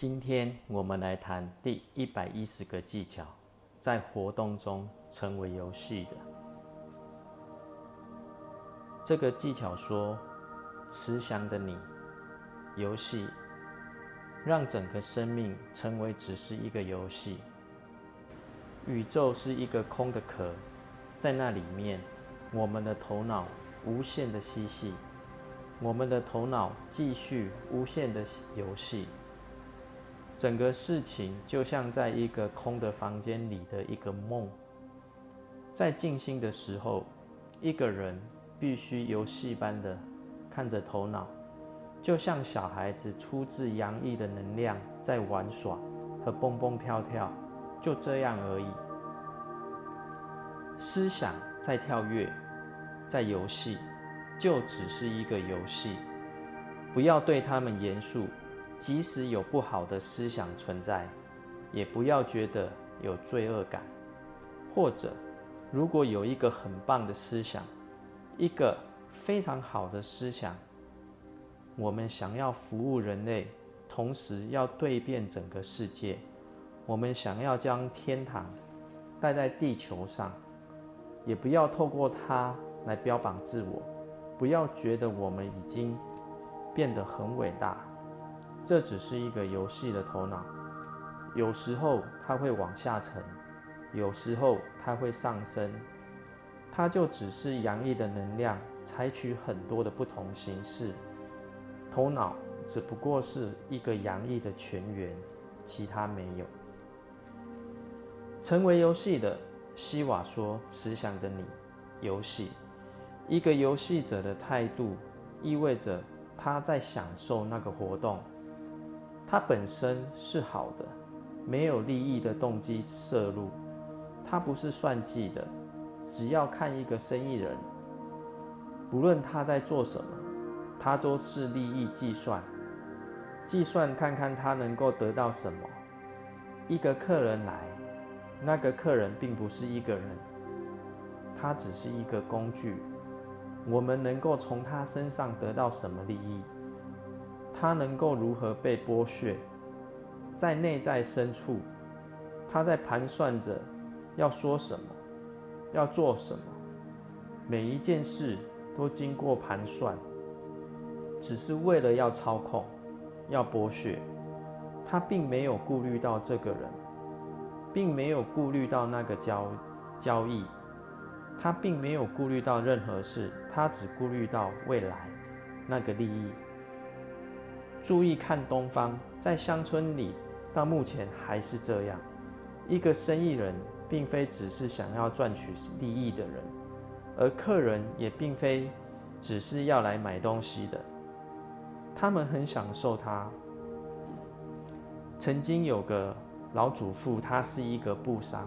今天我们来谈第一百一十个技巧，在活动中成为游戏的。这个技巧说，慈祥的你，游戏，让整个生命成为只是一个游戏。宇宙是一个空的壳，在那里面，我们的头脑无限的嬉戏，我们的头脑继续无限的游戏。整个事情就像在一个空的房间里的一个梦，在静心的时候，一个人必须游戏般的看着头脑，就像小孩子出自洋溢的能量在玩耍和蹦蹦跳跳，就这样而已。思想在跳跃，在游戏，就只是一个游戏，不要对他们严肃。即使有不好的思想存在，也不要觉得有罪恶感。或者，如果有一个很棒的思想，一个非常好的思想，我们想要服务人类，同时要对变整个世界，我们想要将天堂带在地球上，也不要透过它来标榜自我，不要觉得我们已经变得很伟大。这只是一个游戏的头脑，有时候它会往下沉，有时候它会上升，它就只是洋溢的能量，采取很多的不同形式。头脑只不过是一个洋溢的泉源，其他没有。成为游戏的西瓦说：“慈祥的你，游戏，一个游戏者的态度，意味着他在享受那个活动。”它本身是好的，没有利益的动机摄入，它不是算计的。只要看一个生意人，不论他在做什么，他都是利益计算，计算看看他能够得到什么。一个客人来，那个客人并不是一个人，他只是一个工具。我们能够从他身上得到什么利益？他能够如何被剥削？在内在深处，他在盘算着要说什么，要做什么。每一件事都经过盘算，只是为了要操控，要剥削。他并没有顾虑到这个人，并没有顾虑到那个交交易，他并没有顾虑到任何事，他只顾虑到未来那个利益。注意看东方，在乡村里，到目前还是这样。一个生意人并非只是想要赚取利益的人，而客人也并非只是要来买东西的。他们很享受它。曾经有个老祖父，他是一个布商，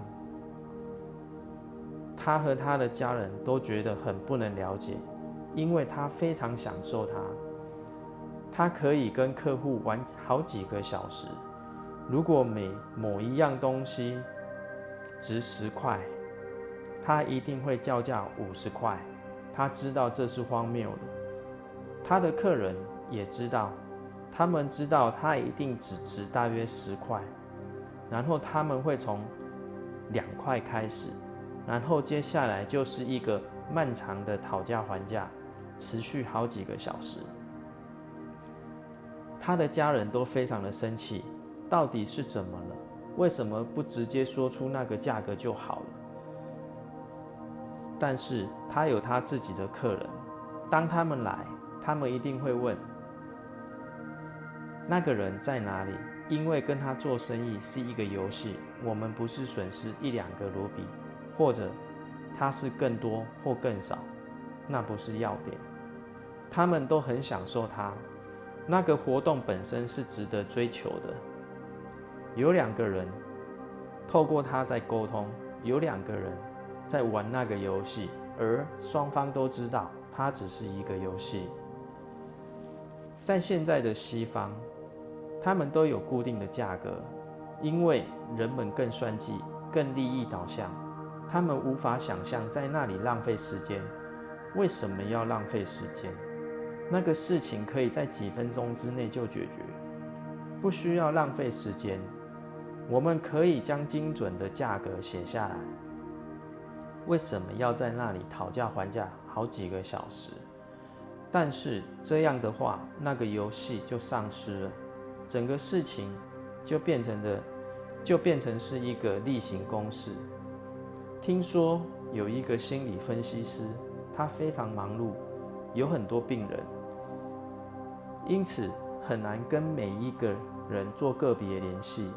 他和他的家人都觉得很不能了解，因为他非常享受它。他可以跟客户玩好几个小时。如果每某一样东西值十块，他一定会叫价五十块。他知道这是荒谬的。他的客人也知道，他们知道他一定只值大约十块。然后他们会从两块开始，然后接下来就是一个漫长的讨价还价，持续好几个小时。他的家人都非常的生气，到底是怎么了？为什么不直接说出那个价格就好了？但是他有他自己的客人，当他们来，他们一定会问那个人在哪里，因为跟他做生意是一个游戏，我们不是损失一两个卢比，或者他是更多或更少，那不是要点。他们都很享受他。那个活动本身是值得追求的。有两个人透过他在沟通，有两个人在玩那个游戏，而双方都知道它只是一个游戏。在现在的西方，他们都有固定的价格，因为人们更算计、更利益导向，他们无法想象在那里浪费时间。为什么要浪费时间？那个事情可以在几分钟之内就解决。不需要浪费时间，我们可以将精准的价格写下来。为什么要在那里讨价还价好几个小时？但是这样的话，那个游戏就丧失了，整个事情就变成的，就变成是一个例行公事。听说有一个心理分析师，他非常忙碌，有很多病人，因此很难跟每一个人做个别联系，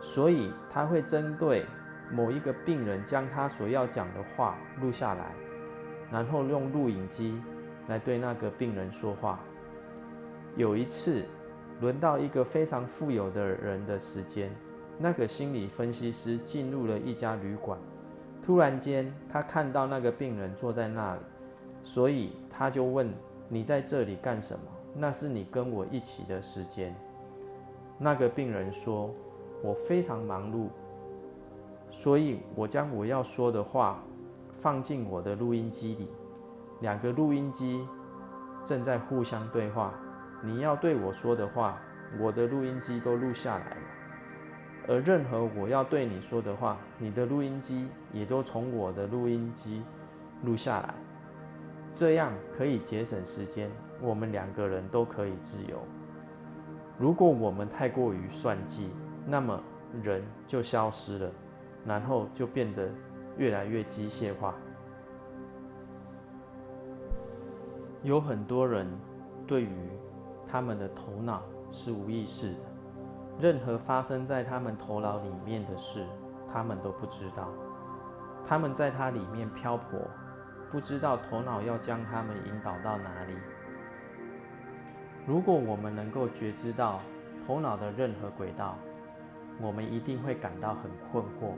所以他会针对某一个病人，将他所要讲的话录下来，然后用录影机。来对那个病人说话。有一次，轮到一个非常富有的人的时间，那个心理分析师进入了一家旅馆。突然间，他看到那个病人坐在那里，所以他就问：“你在这里干什么？”那是你跟我一起的时间。那个病人说：“我非常忙碌，所以我将我要说的话放进我的录音机里。”两个录音机正在互相对话，你要对我说的话，我的录音机都录下来了；而任何我要对你说的话，你的录音机也都从我的录音机录下来。这样可以节省时间，我们两个人都可以自由。如果我们太过于算计，那么人就消失了，然后就变得越来越机械化。有很多人对于他们的头脑是无意识的，任何发生在他们头脑里面的事，他们都不知道。他们在它里面漂泊，不知道头脑要将他们引导到哪里。如果我们能够觉知到头脑的任何轨道，我们一定会感到很困惑，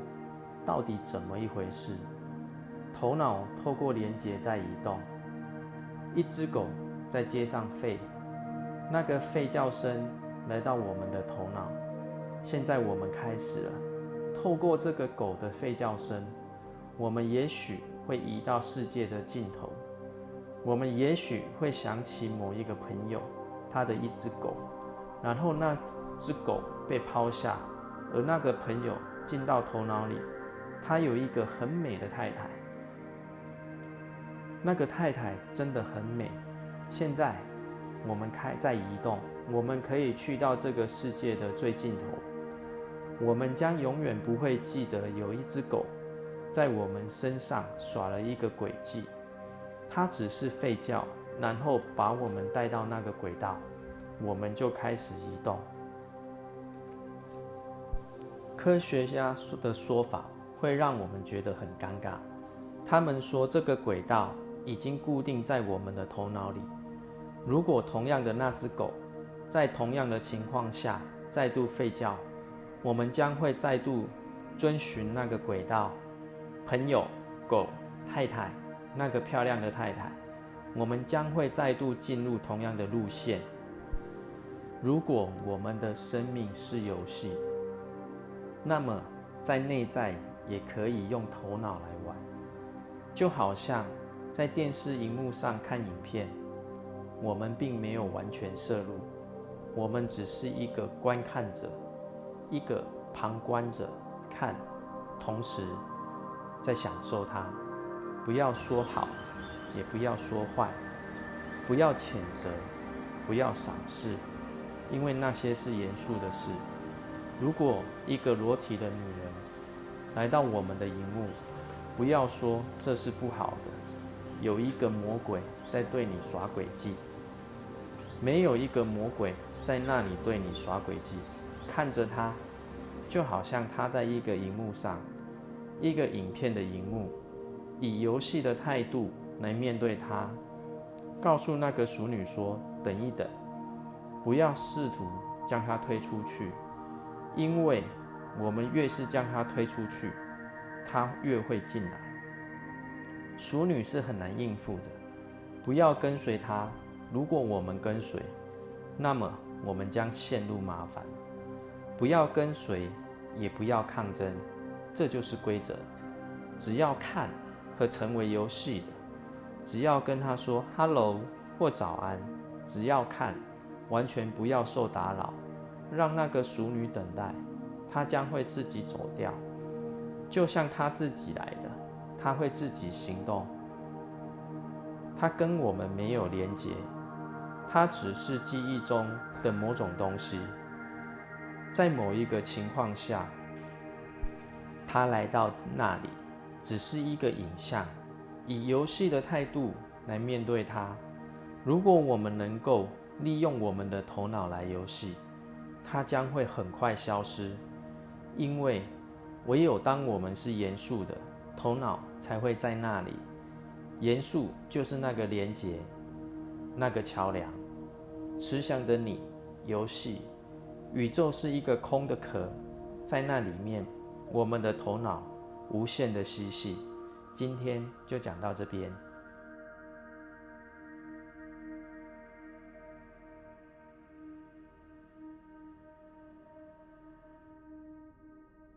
到底怎么一回事？头脑透过连接在移动。一只狗在街上吠，那个吠叫声来到我们的头脑。现在我们开始了，透过这个狗的吠叫声，我们也许会移到世界的尽头。我们也许会想起某一个朋友，他的一只狗，然后那只狗被抛下，而那个朋友进到头脑里，他有一个很美的太太。那个太太真的很美。现在我们开在移动，我们可以去到这个世界的最尽头。我们将永远不会记得有一只狗在我们身上耍了一个诡计。它只是吠叫，然后把我们带到那个轨道，我们就开始移动。科学家的说法会让我们觉得很尴尬。他们说这个轨道。已经固定在我们的头脑里。如果同样的那只狗，在同样的情况下再度吠叫，我们将会再度遵循那个轨道。朋友、狗、太太，那个漂亮的太太，我们将会再度进入同样的路线。如果我们的生命是游戏，那么在内在也可以用头脑来玩，就好像。在电视荧幕上看影片，我们并没有完全摄入，我们只是一个观看者，一个旁观者，看，同时在享受它。不要说好，也不要说坏，不要谴责，不要赏识，因为那些是严肃的事。如果一个裸体的女人来到我们的荧幕，不要说这是不好的。有一个魔鬼在对你耍诡计，没有一个魔鬼在那里对你耍诡计。看着他，就好像他在一个荧幕上，一个影片的荧幕，以游戏的态度来面对他。告诉那个熟女说：“等一等，不要试图将他推出去，因为我们越是将他推出去，他越会进来。”熟女是很难应付的，不要跟随他。如果我们跟随，那么我们将陷入麻烦。不要跟随，也不要抗争，这就是规则。只要看和成为游戏的，只要跟他说 “hello” 或“早安”，只要看，完全不要受打扰，让那个熟女等待，她将会自己走掉，就像她自己来的，她会自己行动。她跟我们没有连结，她只是记忆中的某种东西，在某一个情况下，她来到那里，只是一个影像，以游戏的态度来面对它。如果我们能够利用我们的头脑来游戏，它将会很快消失，因为唯有当我们是严肃的，头脑才会在那里。严肃就是那个连接，那个桥梁。慈祥的你，游戏，宇宙是一个空的壳，在那里面，我们的头脑无限的嬉戏。今天就讲到这边。